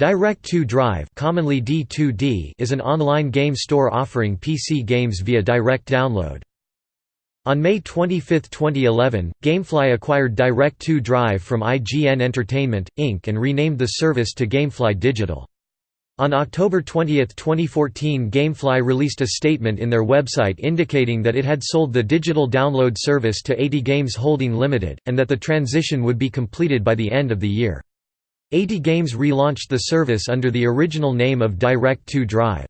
Direct2 Drive commonly D2D is an online game store offering PC games via direct download. On May 25, 2011, Gamefly acquired Direct2 Drive from IGN Entertainment, Inc. and renamed the service to Gamefly Digital. On October 20, 2014 Gamefly released a statement in their website indicating that it had sold the digital download service to 80 Games Holding Limited, and that the transition would be completed by the end of the year. 80 Games relaunched the service under the original name of Direct2 Drive.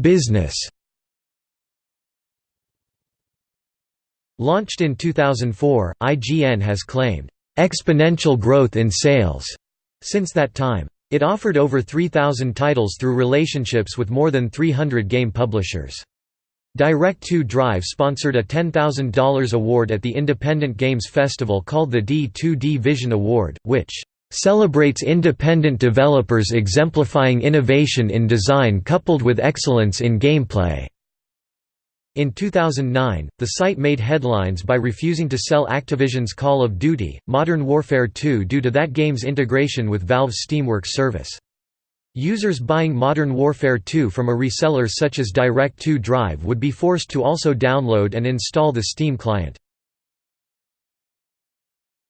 Business Launched in 2004, IGN has claimed, "...exponential growth in sales." Since that time. It offered over 3,000 titles through relationships with more than 300 game publishers. Direct2 Drive sponsored a $10,000 award at the Independent Games Festival called the D2D Vision Award, which celebrates independent developers exemplifying innovation in design coupled with excellence in gameplay. In 2009, the site made headlines by refusing to sell Activision's Call of Duty, Modern Warfare 2 due to that game's integration with Valve's Steamworks service. Users buying Modern Warfare 2 from a reseller such as Direct2 Drive would be forced to also download and install the Steam client.